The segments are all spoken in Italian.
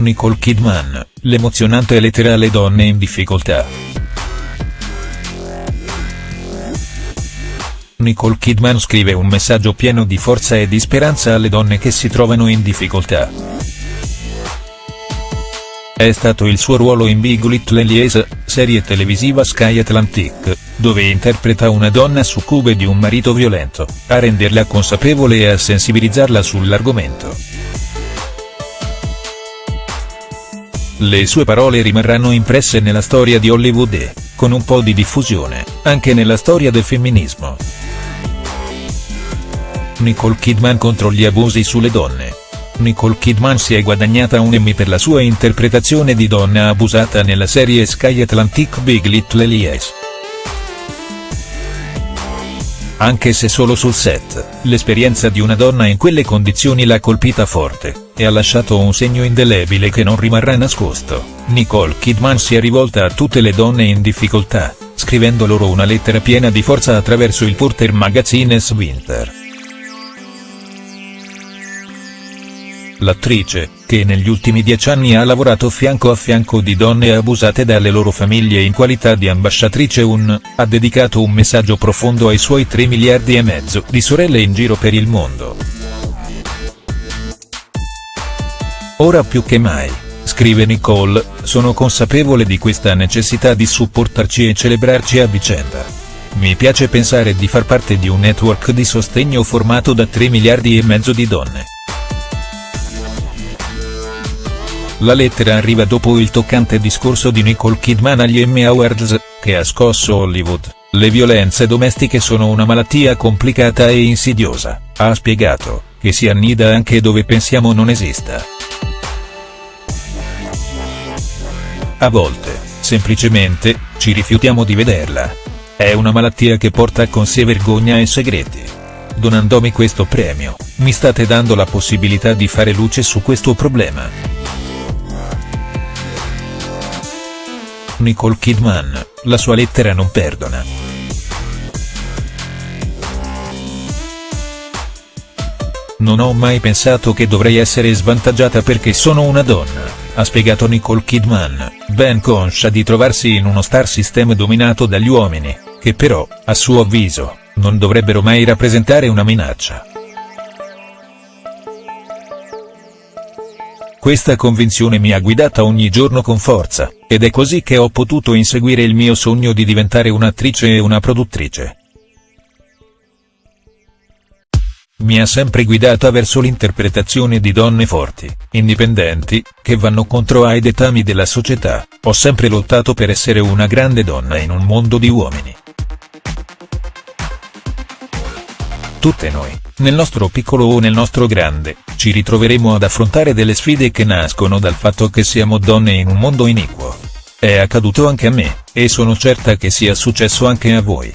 Nicole Kidman, l'emozionante lettera alle donne in difficoltà. Nicole Kidman scrive un messaggio pieno di forza e di speranza alle donne che si trovano in difficoltà. È stato il suo ruolo in Big Little Lies, serie televisiva Sky Atlantic, dove interpreta una donna succube di un marito violento, a renderla consapevole e a sensibilizzarla sull'argomento. Le sue parole rimarranno impresse nella storia di Hollywood e, con un po' di diffusione, anche nella storia del femminismo. Nicole Kidman contro gli abusi sulle donne. Nicole Kidman si è guadagnata un Emmy per la sua interpretazione di donna abusata nella serie Sky Atlantic Big Little Lies. Anche se solo sul set, l'esperienza di una donna in quelle condizioni l'ha colpita forte, e ha lasciato un segno indelebile che non rimarrà nascosto. Nicole Kidman si è rivolta a tutte le donne in difficoltà, scrivendo loro una lettera piena di forza attraverso il Porter Magazines Winter. L'attrice, che negli ultimi dieci anni ha lavorato fianco a fianco di donne abusate dalle loro famiglie in qualità di ambasciatrice UN, ha dedicato un messaggio profondo ai suoi 3 miliardi e mezzo di sorelle in giro per il mondo. Ora più che mai, scrive Nicole, sono consapevole di questa necessità di supportarci e celebrarci a vicenda. Mi piace pensare di far parte di un network di sostegno formato da 3 miliardi e mezzo di donne. La lettera arriva dopo il toccante discorso di Nicole Kidman agli Emmy Awards, che ha scosso Hollywood. Le violenze domestiche sono una malattia complicata e insidiosa, ha spiegato, che si annida anche dove pensiamo non esista. A volte, semplicemente, ci rifiutiamo di vederla. È una malattia che porta con sé vergogna e segreti. Donandomi questo premio, mi state dando la possibilità di fare luce su questo problema. Nicole Kidman, la sua lettera non perdona. Non ho mai pensato che dovrei essere svantaggiata perché sono una donna, ha spiegato Nicole Kidman, ben conscia di trovarsi in uno star system dominato dagli uomini, che però, a suo avviso, non dovrebbero mai rappresentare una minaccia. Questa convinzione mi ha guidata ogni giorno con forza, ed è così che ho potuto inseguire il mio sogno di diventare un'attrice e una produttrice. Mi ha sempre guidata verso l'interpretazione di donne forti, indipendenti, che vanno contro ai dettami della società, ho sempre lottato per essere una grande donna in un mondo di uomini. Tutte noi, nel nostro piccolo o nel nostro grande, ci ritroveremo ad affrontare delle sfide che nascono dal fatto che siamo donne in un mondo iniquo. È accaduto anche a me, e sono certa che sia successo anche a voi.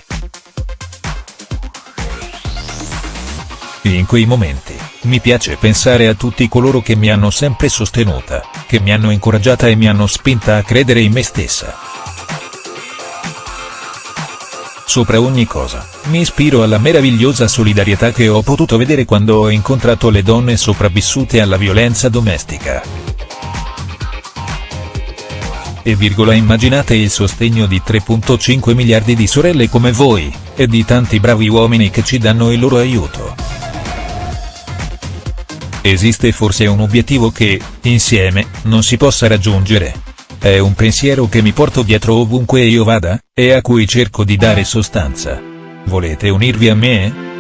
In quei momenti, mi piace pensare a tutti coloro che mi hanno sempre sostenuta, che mi hanno incoraggiata e mi hanno spinta a credere in me stessa. Sopra ogni cosa, mi ispiro alla meravigliosa solidarietà che ho potuto vedere quando ho incontrato le donne sopravvissute alla violenza domestica. E virgola immaginate il sostegno di 3.5 miliardi di sorelle come voi, e di tanti bravi uomini che ci danno il loro aiuto. Esiste forse un obiettivo che, insieme, non si possa raggiungere, è un pensiero che mi porto dietro ovunque io vada, e a cui cerco di dare sostanza. Volete unirvi a me?